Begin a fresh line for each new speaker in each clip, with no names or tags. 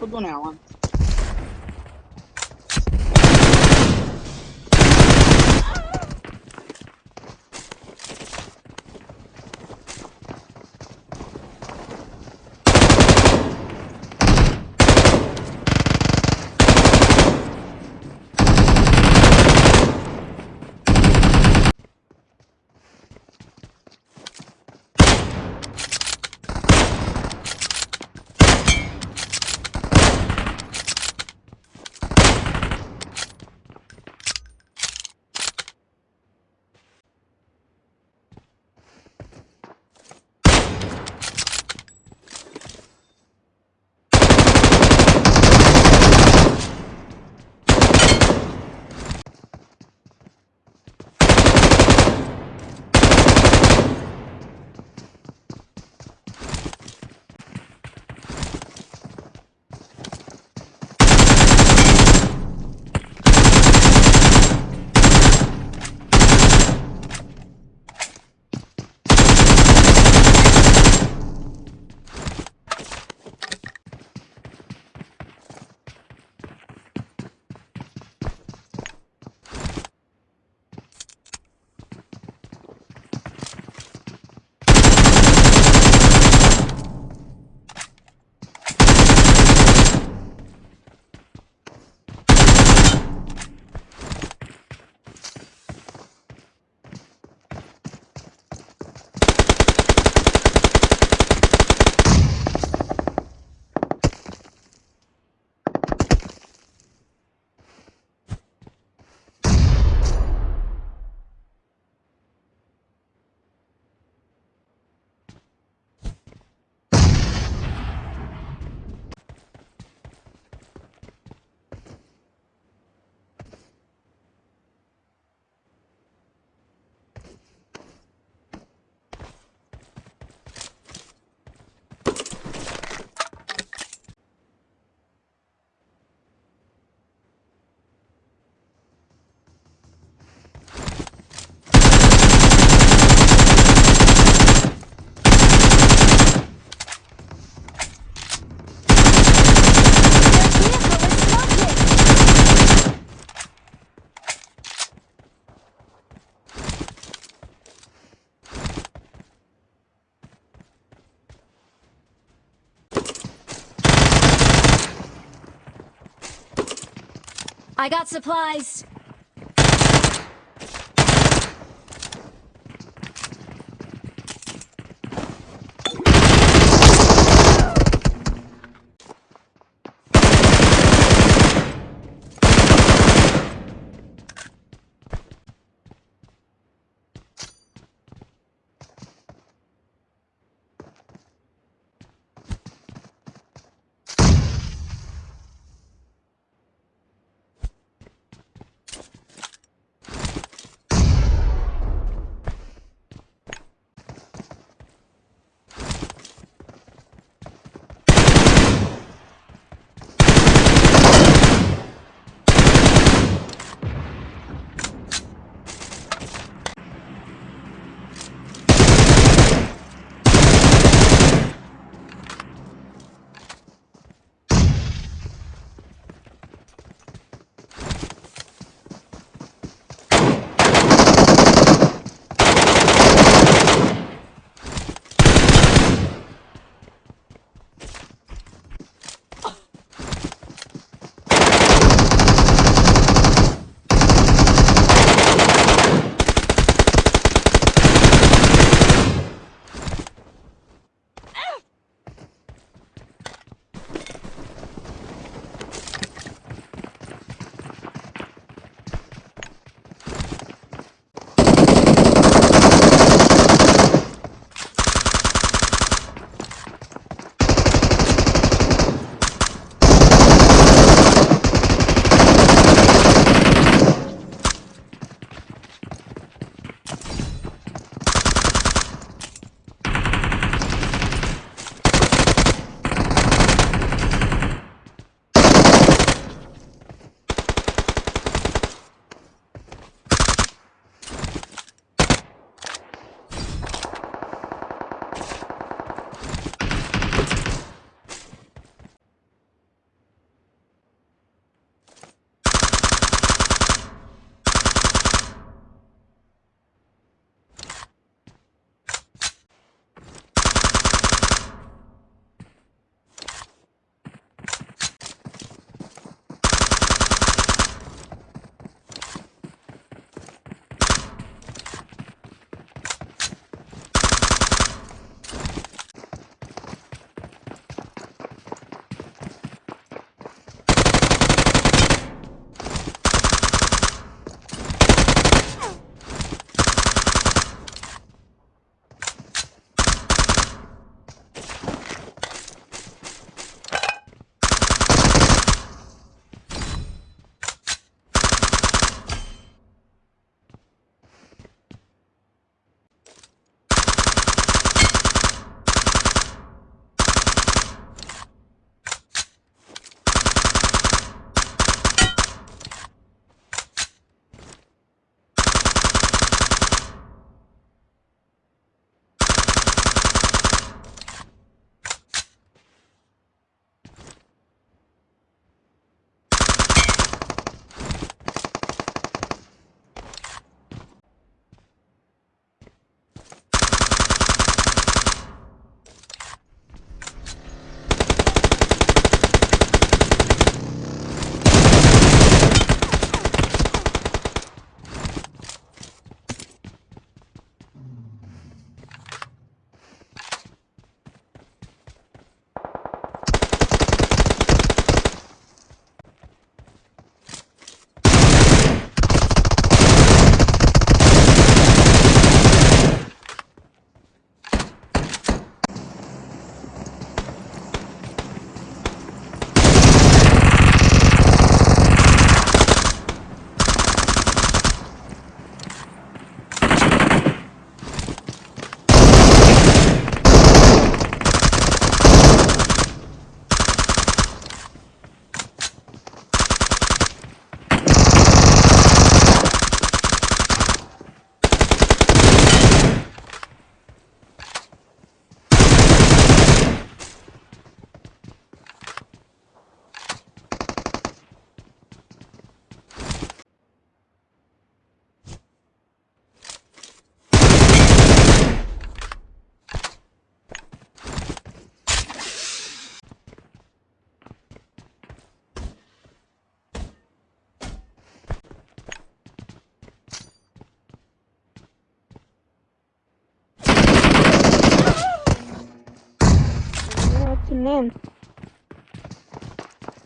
不重点吗？
I got supplies.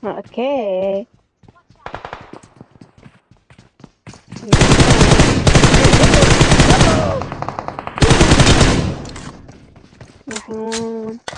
Okay. Mm -hmm.